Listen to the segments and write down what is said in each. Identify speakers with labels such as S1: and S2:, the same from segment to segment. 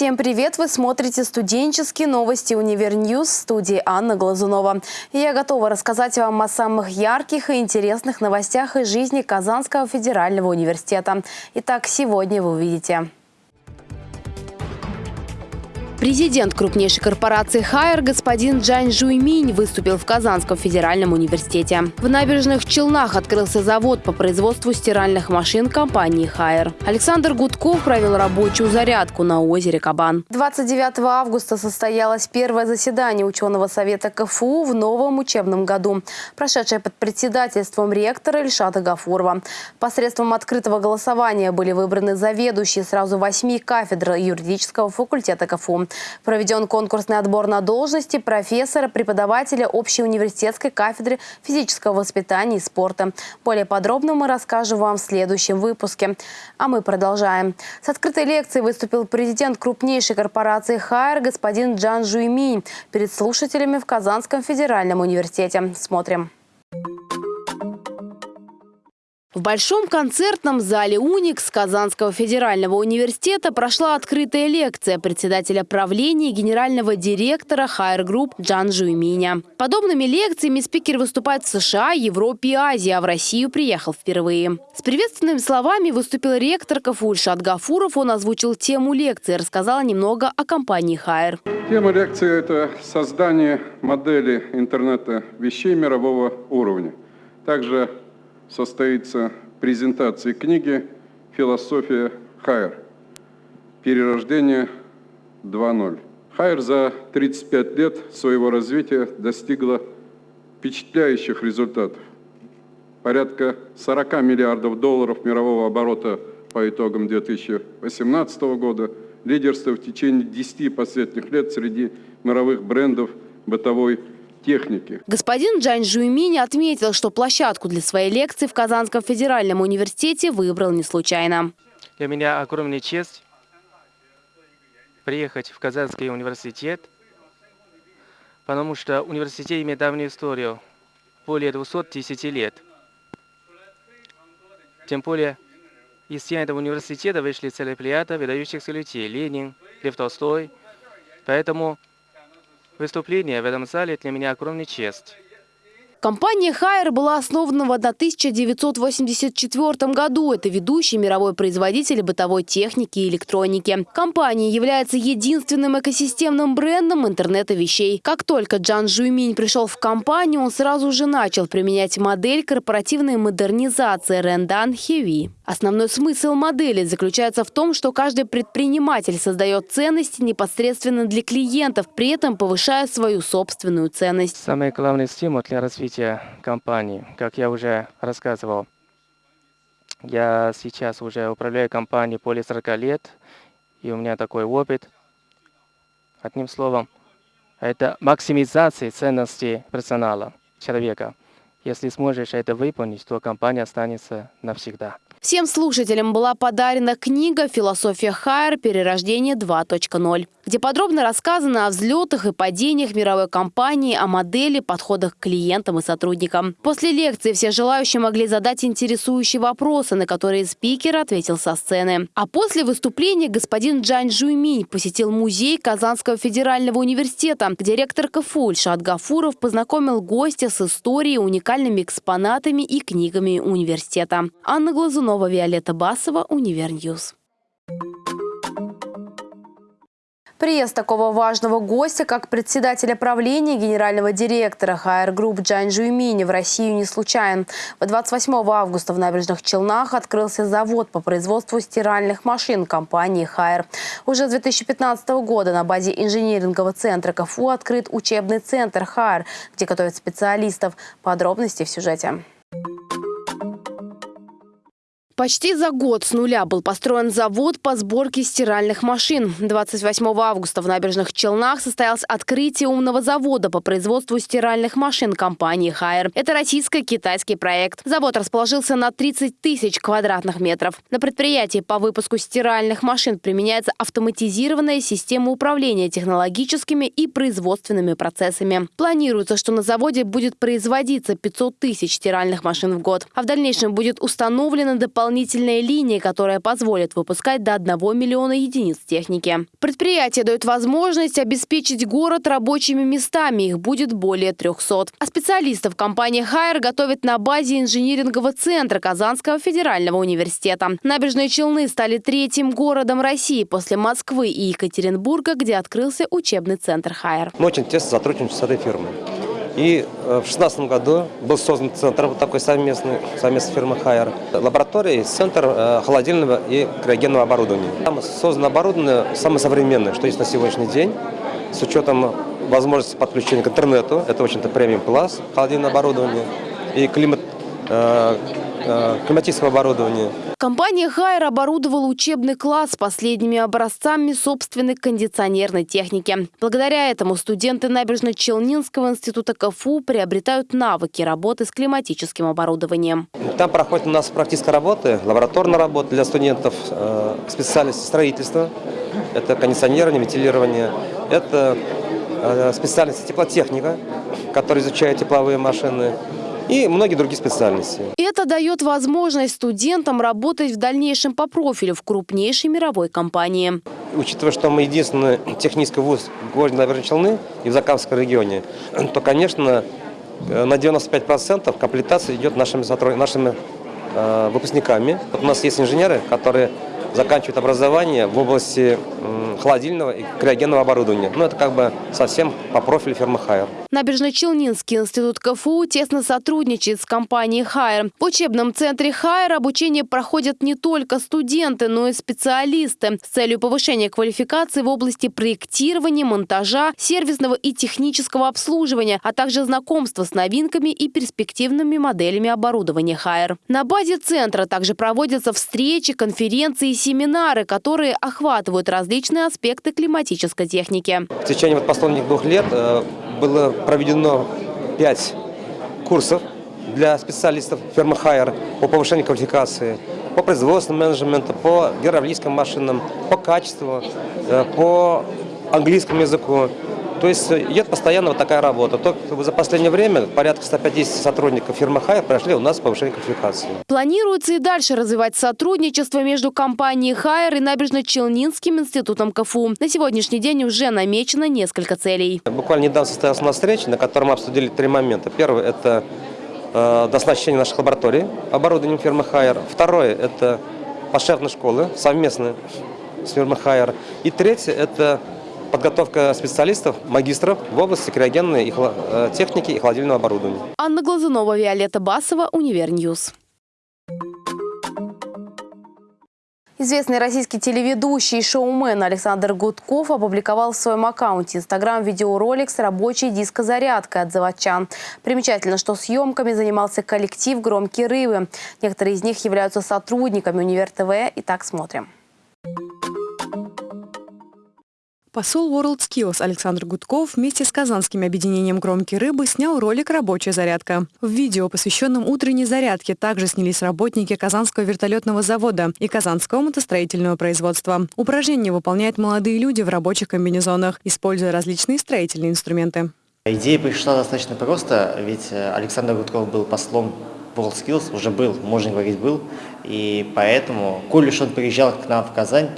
S1: Всем привет! Вы смотрите студенческие новости «Univer News» в студии Анна Глазунова. Я готова рассказать вам о самых ярких и интересных новостях из жизни Казанского федерального университета. Итак, сегодня вы увидите. Президент крупнейшей корпорации «Haier» господин Джань Жуйминь выступил в Казанском федеральном университете. В набережных Челнах открылся завод по производству стиральных машин компании «Haier». Александр Гудков провел рабочую зарядку на озере Кабан. 29 августа состоялось первое заседание ученого совета КФУ в новом учебном году, прошедшее под председательством ректора Ильшата Гафурова. Посредством открытого голосования были выбраны заведующие сразу восьми кафедр юридического факультета КФУ. Проведен конкурсный отбор на должности профессора, преподавателя общей университетской кафедры физического воспитания и спорта. Более подробно мы расскажем вам в следующем выпуске. А мы продолжаем. С открытой лекцией выступил президент крупнейшей корпорации «Хайер» господин Джан Жуйминь перед слушателями в Казанском федеральном университете. Смотрим. В Большом концертном зале «Уникс» Казанского федерального университета прошла открытая лекция председателя правления и генерального директора Haier Group Джан Жуйминя. Подобными лекциями спикер выступает в США, Европе и Азии, а в Россию приехал впервые. С приветственными словами выступил ректор КФУ Ильшат Гафуров. Он озвучил тему лекции рассказал немного о компании Haier.
S2: Тема лекции – это создание модели интернета вещей мирового уровня. Также состоится презентация книги «Философия Хайер. Перерождение 2.0». Хайер за 35 лет своего развития достигла впечатляющих результатов. Порядка 40 миллиардов долларов мирового оборота по итогам 2018 года, лидерство в течение 10 последних лет среди мировых брендов бытовой техники.
S1: Господин Джань Жуйминь отметил, что площадку для своей лекции в Казанском федеральном университете выбрал не случайно.
S3: Для меня огромная честь приехать в Казанский университет, потому что университет имеет давнюю историю, более 210 лет. Тем более, из стен этого университета вышли целая плеяда выдающихся людей – Ленин, Лев Толстой. Поэтому Выступление в этом зале для меня огромная честь.
S1: Компания «Хайер» была основана в 1984 году. Это ведущий мировой производитель бытовой техники и электроники. Компания является единственным экосистемным брендом интернета вещей. Как только Джан Жуйминь пришел в компанию, он сразу же начал применять модель корпоративной модернизации Рендан Хеви. Основной смысл модели заключается в том, что каждый предприниматель создает ценности непосредственно для клиентов, при этом повышая свою собственную ценность.
S3: Самый главный стимул для развития компании, как я уже рассказывал, я сейчас уже управляю компанией более 40 лет, и у меня такой опыт. Одним словом, это максимизация ценностей персонала, человека. Если сможешь это выполнить, то компания останется навсегда.
S1: Всем слушателям была подарена книга «Философия Хайер. Перерождение 2.0», где подробно рассказано о взлетах и падениях мировой компании, о модели, подходах к клиентам и сотрудникам. После лекции все желающие могли задать интересующие вопросы, на которые спикер ответил со сцены. А после выступления господин Джань Жуйминь посетил музей Казанского федерального университета, где ректор КФУ Ильшат Гафуров познакомил гостя с историей, уникальными экспонатами и книгами университета. Анна Глазунова Иванова, Виолетта Басова, Univer News. Приезд такого важного гостя, как председателя правления генерального директора Haier Group Джан Жуймини в Россию не случайен. В 28 августа в Набережных Челнах открылся завод по производству стиральных машин компании Haier. Уже с 2015 года на базе инжинирингового центра КФУ открыт учебный центр HR, где готовят специалистов. Подробности в сюжете. Почти за год с нуля был построен завод по сборке стиральных машин. 28 августа в Набережных Челнах состоялось открытие умного завода по производству стиральных машин компании «Хайер». Это российско-китайский проект. Завод расположился на 30 тысяч квадратных метров. На предприятии по выпуску стиральных машин применяется автоматизированная система управления технологическими и производственными процессами. Планируется, что на заводе будет производиться 500 тысяч стиральных машин в год. А в дальнейшем будет установлено дополнительное дополнительная линия, которая позволит выпускать до 1 миллиона единиц техники. Предприятие дает возможность обеспечить город рабочими местами. Их будет более 300. А специалистов компания «Хайер» готовит на базе инжинирингового центра Казанского федерального университета. Набережные Челны стали третьим городом России после Москвы и Екатеринбурга, где открылся учебный центр «Хайер».
S4: Мы очень тесно сотрудничаем с этой фирмой. И э, в 2016 году был создан центр вот такой совместный, совместной фирмы Хайер. Лаборатория, центр э, холодильного и криогенного оборудования. Там создано оборудование самое современное, что есть на сегодняшний день, с учетом возможности подключения к интернету. Это, в общем-то, премиум класс холодильное оборудование и климат, э, климатического оборудования.
S1: Компания «Хайер» оборудовала учебный класс последними образцами собственной кондиционерной техники. Благодаря этому студенты Набережно-Челнинского института КФУ приобретают навыки работы с климатическим оборудованием.
S4: Там проходит у нас практическая работа, лабораторная работа для студентов, э, специальности строительства, это кондиционирование, вентилирование, это э, специальность теплотехника, которая изучает тепловые машины, и многие другие специальности.
S1: Это дает возможность студентам работать в дальнейшем по профилю в крупнейшей мировой компании.
S4: Учитывая, что мы единственный технический вуз в городе Набережной Челны и в Закамском регионе, то, конечно, э, на 95% комплектация идет нашими, сотруд... нашими э, выпускниками. Вот у нас есть инженеры, которые заканчивают образование в области холодильного и криогенного оборудования. Ну, это как бы совсем по профилю фирмы «Хайер».
S1: Набережно-Челнинский институт КФУ тесно сотрудничает с компанией «Хайер». В учебном центре «Хайер» обучение проходят не только студенты, но и специалисты с целью повышения квалификации в области проектирования, монтажа, сервисного и технического обслуживания, а также знакомства с новинками и перспективными моделями оборудования «Хайер». На базе центра также проводятся встречи, конференции и семинары, которые охватывают различные аспекты климатической техники.
S4: В течение последних двух лет э, было проведено пять курсов для специалистов фирмы Хайер по повышению квалификации, по производственному менеджменту, по гидравлическим машинам, по качеству, э, по английскому языку. То есть идет постоянно вот такая работа. Только за последнее время порядка 150 сотрудников фирмы «Хайер» прошли у нас повышение квалификации.
S1: Планируется и дальше развивать сотрудничество между компанией «Хайер» и Набережно-Челнинским институтом КФУ. На сегодняшний день уже намечено несколько целей.
S4: Буквально недавно состоялась у нас встреча, на которой мы обсудили три момента. Первый – это э, дооснащение наших лабораторий оборудованием фирмы «Haier». Второе – это подшефные школы совместные с фирмой «Haier». И третье – это подготовка специалистов, магистров в области криогенной и э, техники и холодильного оборудования.
S1: Анна Глазунова, Виолетта Басова, Univer News. Известный российский телеведущий и шоумен Александр Гудков опубликовал в своем аккаунте Инстаграм видеоролик с рабочей дискозарядкой от заводчан. Примечательно, что съемками занимался коллектив «Громкие рыбы». Некоторые из них являются сотрудниками Универ ТВ. Итак, смотрим.
S5: Посол World Skills Александр Гудков вместе с казанским объединением «Громкие рыбы» снял ролик «Рабочая зарядка». В видео, посвященном утренней зарядке, также снялись работники Казанского вертолетного завода и Казанского мотостроительного производства. Упражнения выполняют молодые люди в рабочих комбинезонах, используя различные строительные инструменты.
S6: Идея пришла достаточно просто, ведь э, Александр Гудков был послом World Skills, уже был, можно говорить, был, и поэтому, коль уж он приезжал к нам в Казань,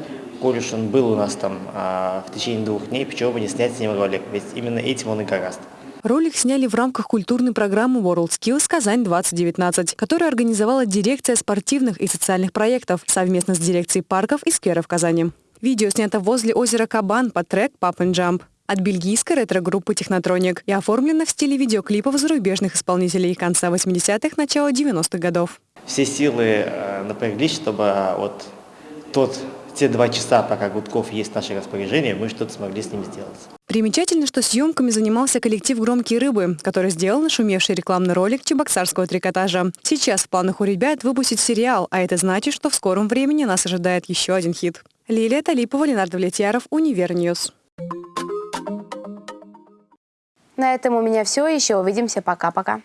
S6: коль уж он был у нас там а, в течение двух дней, почему бы не снять с ним ролик, ведь именно этим он и гораст.
S5: Ролик сняли в рамках культурной программы World Skills Казань-2019, которую организовала дирекция спортивных и социальных проектов совместно с дирекцией парков и скверов Казани. Видео снято возле озера Кабан под трек «Pop and Jump» от бельгийской ретро-группы «Технотроник» и оформлено в стиле видеоклипов зарубежных исполнителей конца 80-х, начала 90-х годов.
S6: Все силы э, напряглись, чтобы э, вот тот те два часа, пока Гудков есть в наше распоряжение, мы что-то смогли с ним сделать.
S5: Примечательно, что съемками занимался коллектив «Громкие рыбы», который сделал нашумевший рекламный ролик чебоксарского трикотажа. Сейчас в планах у ребят выпустить сериал, а это значит, что в скором времени нас ожидает еще один хит. Лилия Талипова, Ленар Довлетьяров, Univer News.
S1: На этом у меня все. Еще увидимся. Пока-пока.